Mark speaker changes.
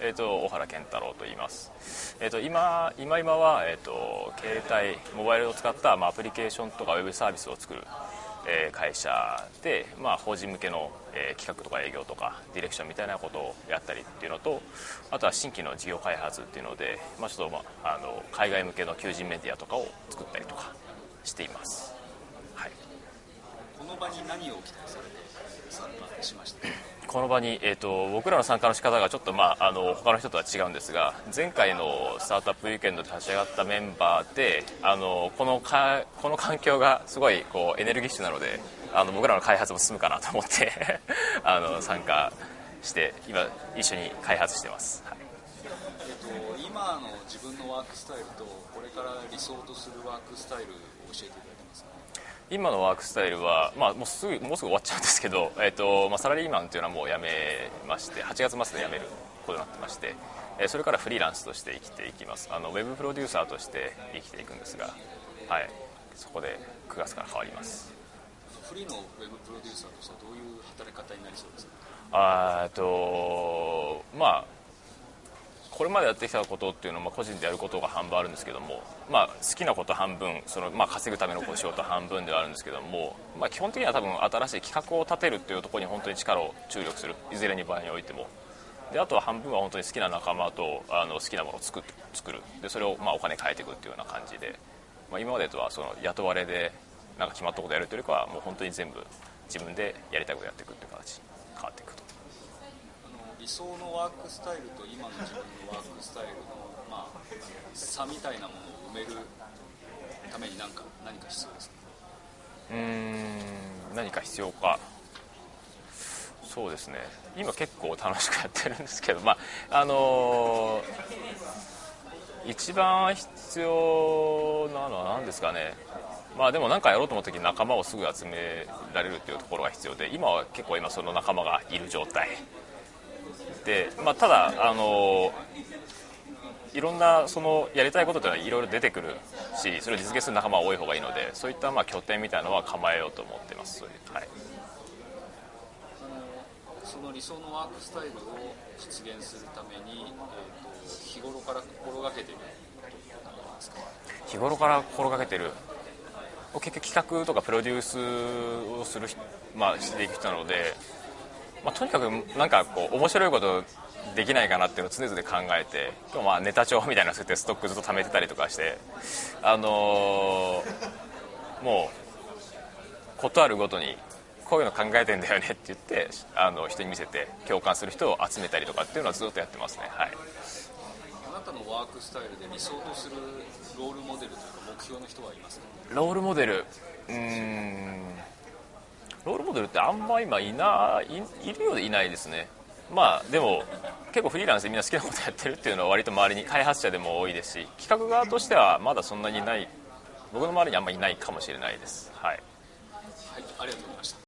Speaker 1: えーと、小原健太郎と言います、えーと、今今今は、えーと、携帯モバイルを使った、まあ、アプリケーションとかウェブサービスを作る、えー、会社で、まあ、法人向けの、えー、企画とか営業とかディレクションみたいなことをやったりっていうのとあとは新規の事業開発っていうので、まあ、ちょっと、まあ、あの海外向けの求人メディアとかを作ったりとかしています、はい、
Speaker 2: この場に何を期待されてしました
Speaker 1: この場に、えーと、僕らの参加の仕方がちょっと、まあ、あの他の人とは違うんですが前回のスタートアップウィークエンドで立ち上がったメンバーであのこのかこの環境がすごいこうエネルギッシュなのであの僕らの開発も進むかなと思って あの参加して今一緒に開発してます、はい、
Speaker 2: えっと、今の自分のワークスタイルとこれから理想とするワークスタイルを教えていただけますか？
Speaker 1: 今のワークスタイルは、まあ、もうすぐもうすぐ終わっちゃうんですけど、えーとまあ、サラリーマンというのはもう辞めまして8月末で辞めることになってまして、えー、それからフリーランスとして生きていきます。あのウェブプロデューサーとして生きていくんですが、はい、そこで9月から変わります。
Speaker 2: フリーのウェブプロデューサーとしてはどういう働き方になりそうですか？
Speaker 1: あとまあこれまでやってきたことっていうのは、まあ、個人でやることが半分あるんですけども、まあ、好きなこと半分その、まあ、稼ぐための仕事半分ではあるんですけども、まあ、基本的には多分新しい企画を立てるっていうところに本当に力を注力する。いずれに場合においても。であとは半分は本当に好きな仲間とあの好きなものを作作る。でそれをまあお金変えていくっていうような感じで、まあ、今までとはその雇われでなんか決まったことやるというよりかはもう本当に全部自分でやりたいことやっていくっていう形に変わっていく。
Speaker 2: 想のワークスタイルと今の自分のワークスタイルの、まあ、差みたいなものを埋めるために何か何か必要ですか？
Speaker 1: うーん何か必要か。そうですね。今結構楽しくやってるんですけどまああのー、一番必要なのは何ですかね。まあでも何かやろうと思った時に仲間をすぐ集められるっていうところが必要で今は結構今その仲間がいる状態。で、まあ、ただあのいろんなそのやりたいことというのはいろいろ出てくるしそれを実現する仲間が多い方がいいのでそういったまあ拠点みたいなのは構えようと思ってます。はい、
Speaker 2: その理想のワークスタイルを実現するために、えーと、日頃から心がけている
Speaker 1: 日頃から心がけてる。結局企画とかプロデュースをする、まあ、していく人なのでまあ、とにかくなんかこう面白いことできないかなっていうのを常々考えてまあネタ帳みたいなのてストックずっと貯めてたりとかしてあのー、もう事あるごとにこういうの考えてんだよねって言ってあの人に見せて共感する人を集めたりとかっていうのはずっとやってますね。はい。
Speaker 2: あなたのワークスタイルで理想とするロールモデルというか目標の人はいますか？
Speaker 1: ロールモデルうんロールモデルってあんま今いないいるようでいないですね。まあでも結構フリーランスでみんな好きなことやってるっていうのは割と周りに開発者でも多いですし企画側としてはまだそんなにない僕の周りにあんまりいないかもしれないです。はい、
Speaker 2: はい、ありがとうございました。